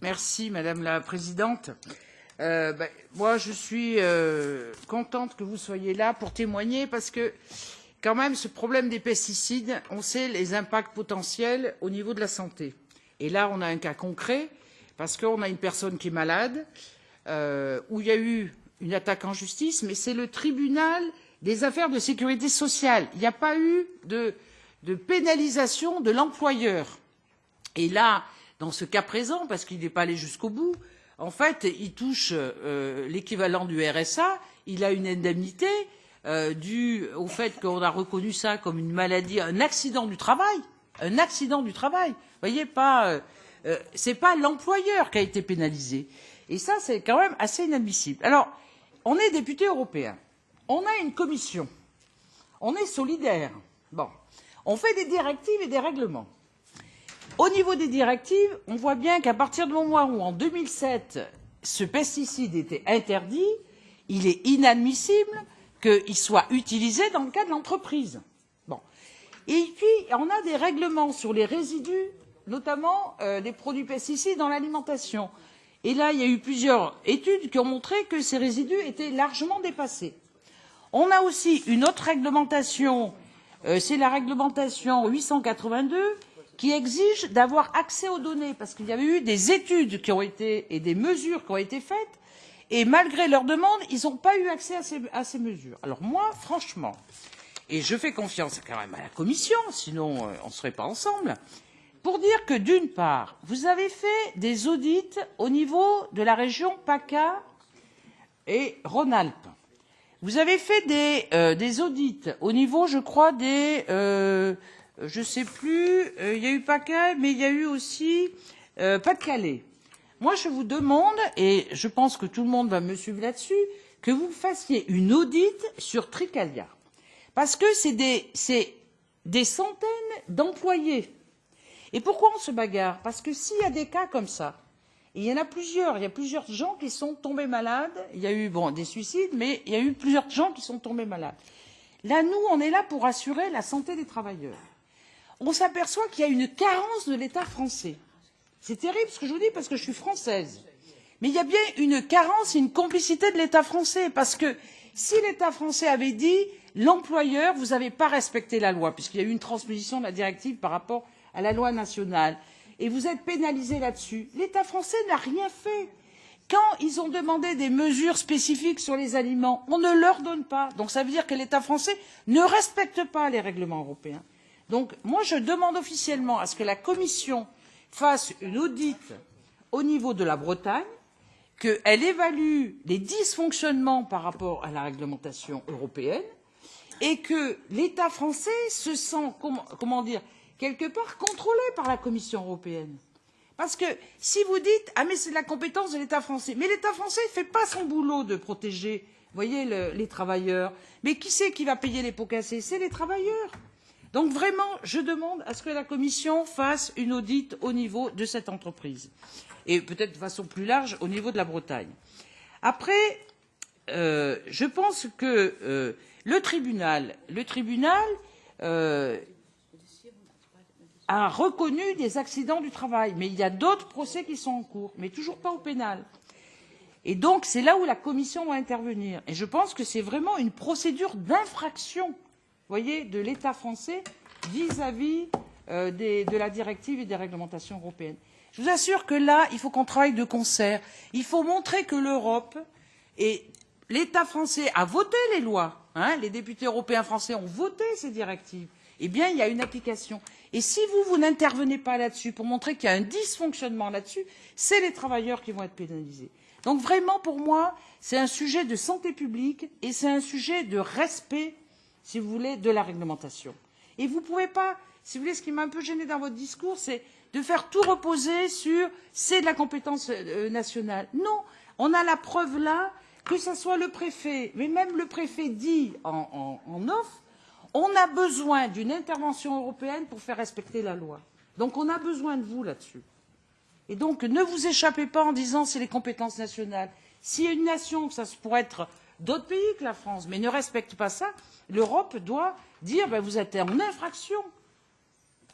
Merci, Madame la Présidente. Euh, ben, moi, je suis euh, contente que vous soyez là pour témoigner parce que, quand même, ce problème des pesticides, on sait les impacts potentiels au niveau de la santé. Et là, on a un cas concret parce qu'on a une personne qui est malade, euh, où il y a eu une attaque en justice, mais c'est le tribunal des affaires de sécurité sociale. Il n'y a pas eu de, de pénalisation de l'employeur. Et là, dans ce cas présent, parce qu'il n'est pas allé jusqu'au bout, en fait, il touche euh, l'équivalent du RSA, il a une indemnité euh, due au fait qu'on a reconnu ça comme une maladie, un accident du travail, un accident du travail. Voyez, pas, euh, c'est pas l'employeur qui a été pénalisé. Et ça, c'est quand même assez inadmissible. Alors, on est député européen, on a une commission, on est solidaire. On fait des directives et des règlements au niveau des directives on voit bien qu'à partir du moment où en deux mille sept ce pesticide était interdit il est inadmissible qu'il soit utilisé dans le cas de l'entreprise. Et puis, on a des règlements sur les résidus, notamment euh, des produits pesticides dans l'alimentation. Et là, il y a eu plusieurs études qui ont montré que ces résidus étaient largement dépassés. On a aussi une autre réglementation, euh, c'est la réglementation 882, qui exige d'avoir accès aux données parce qu'il y avait eu des études qui ont été et des mesures qui ont été faites et malgré leur demande ils n'ont pas eu accès à ces, mesures. alors moi franchement et je fais confiance quand même à la commission sinon euh, on ne serait pas ensemble pour dire que d'une part vous avez fait des audits au niveau de la région paca et rhône alpes vous avez fait des, euh, audits au niveau je crois des euh, je ne sais plus, euh, il y a eu PACA, mais il y a eu aussi euh, Pas-de-Calais. Moi, je vous demande, et je pense que tout le monde va me suivre là-dessus, que vous fassiez une audite sur Tricalia. Parce que c'est des, centaines d'employés. Et pourquoi on se bagarre? Parce que s'il y a des cas comme ça, et il y en a plusieurs, il y a plusieurs gens qui sont tombés malades, il y a eu des suicides, mais il y a eu plusieurs gens qui sont tombés malades. Là, nous, on est là pour assurer la santé des travailleurs on s'aperçoit qu'il y a une carence de l'état français. c'est terrible ce que je vous dis parce que je suis française. Mais il y a bien une carence et une complicité de l'état français parce que si l'état français avait dit l'employeur vous n'avez pas respecté la loi puisqu'il y a eu une transposition de la directive par rapport à la loi nationale et vous êtes pénalisé là dessus l'état français n'a rien fait. Quand ils ont demandé des mesures spécifiques sur les aliments on ne leur donne pas. Donc ça veut dire que l'état français ne respecte pas les règlements européens donc moi je demande officiellement à ce que la commission fasse une audit au niveau de la bretagne qu'elle évalue les dysfonctionnements par rapport à la réglementation européenne et que l'état français se sent comment, dire quelque part contrôlé par la commission européenne. Parce que si vous dites ah mais c'est la compétence de l'état français mais l'état français ne fait pas son boulot de protéger les travailleurs. Mais qui c'est qui va payer les pots cassés? C'est les travailleurs donc vraiment je demande à ce que la commission fasse une audit au niveau de cette entreprise et peut être de façon plus large au niveau de la bretagne. après euh, je pense que euh, le tribunal, le tribunal euh, a reconnu des accidents du travail mais il y a d'autres procès qui sont en cours mais toujours pas au pénal. Et donc c'est là où la commission doit intervenir et je pense que c'est vraiment une procédure d'infraction voyez, de l'État français vis-à-vis euh, de la directive et des réglementations européennes. Je vous assure que là, il faut qu'on travaille de concert. Il faut montrer que l'Europe et l'État français a voté les lois. Hein, les députés européens français ont voté ces directives. Eh bien, il y a une application. Et si vous, vous n'intervenez pas là-dessus pour montrer qu'il y a un dysfonctionnement là-dessus, c'est les travailleurs qui vont être pénalisés. Donc vraiment, pour moi, c'est un sujet de santé publique et c'est un sujet de respect si vous voulez, de la réglementation. Et vous ne pouvez pas, si vous voulez, ce qui m'a un peu gêné dans votre discours, c'est de faire tout reposer sur c'est de la compétence euh, nationale. Non, on a la preuve là, que ce soit le préfet, mais même le préfet dit en, off, on a besoin d'une intervention européenne pour faire respecter la loi. Donc on a besoin de vous là-dessus. Et donc ne vous échappez pas en disant c'est les compétences nationales. A une nation, ça pourrait être d'autres pays que la France, mais ne respectent pas ça, l'Europe doit dire ben, vous êtes en infraction.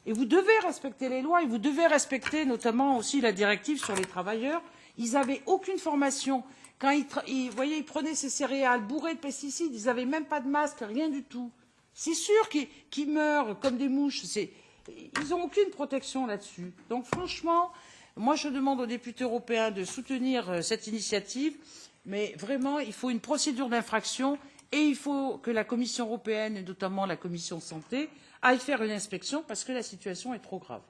Et vous devez respecter les lois et vous devez respecter notamment aussi la directive sur les travailleurs. Ils n'avaient aucune formation. Quand ils, ils, ils prenaient ces céréales bourrées de pesticides, ils n'avaient même pas de masque, rien du tout. C'est sûr qu'ils qu meurent comme des mouches. Ils n'ont aucune protection là-dessus. Donc franchement, moi je demande aux députés européens de soutenir euh, cette initiative, mais vraiment, il faut une procédure d'infraction et il faut que la Commission européenne, et notamment la Commission santé, aille faire une inspection parce que la situation est trop grave.